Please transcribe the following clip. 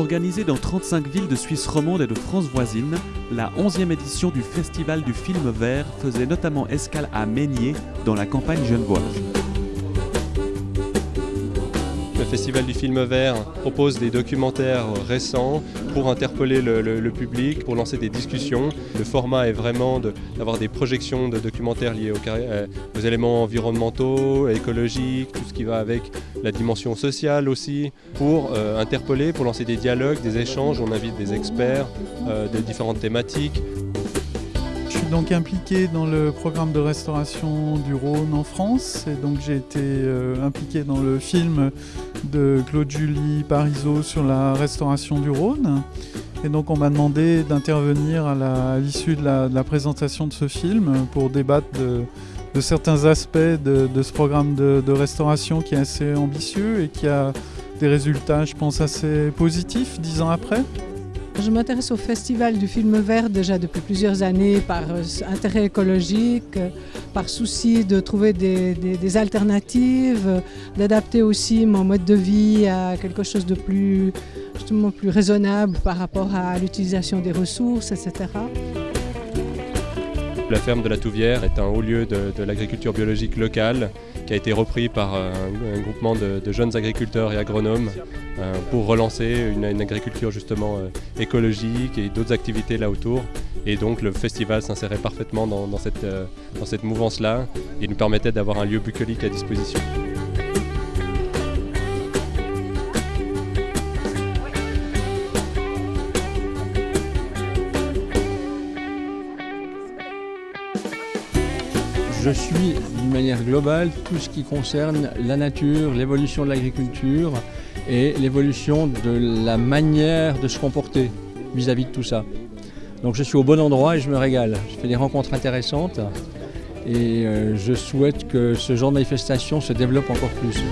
Organisée dans 35 villes de Suisse romande et de France voisine, la 11e édition du Festival du film vert faisait notamment escale à Meignier, dans la campagne genevoise. Le Festival du film vert propose des documentaires récents pour interpeller le, public, pour lancer des discussions. Le format est vraiment d'avoir des projections de documentaires liés euh, aux, éléments environnementaux, écologiques, tout ce qui va avec la dimension sociale aussi, pour euh, interpeller, pour lancer des dialogues, des échanges. On invite des experts euh, de différentes thématiques donc impliqué dans le programme de restauration du Rhône en France et donc j'ai été euh, impliqué dans le film de Claude Julie Parisot sur la restauration du Rhône. Et donc on m'a demandé d'intervenir à l'issue de, la, présentation de ce film pour débattre de, certains aspects de, ce programme de, de, restauration qui est assez ambitieux et qui a des résultats, je pense, assez positifs dix ans après. Je m'intéresse au Festival du film vert déjà depuis plusieurs années par euh, intérêt écologique, euh, par souci de trouver des, alternatives, euh, d'adapter aussi mon mode de vie à quelque chose de plus, justement plus raisonnable par rapport à l'utilisation des ressources, etc. La ferme de la Touvière est un haut lieu de, l'agriculture biologique locale qui a été repris par un, groupement de, jeunes agriculteurs et agronomes euh, pour relancer une, agriculture justement euh, écologique et d'autres activités là autour. Et donc le festival s'insérait parfaitement dans, cette, euh, dans cette mouvance-là et nous permettait d'avoir un lieu bucolique à disposition. Je suis d'une manière globale tout ce qui concerne la nature, l'évolution de l'agriculture et l'évolution de la manière de se comporter vis-à-vis de tout ça. Donc je suis au bon endroit et je me régale. Je fais des rencontres intéressantes et euh, je souhaite que ce genre de manifestation se développe encore plus.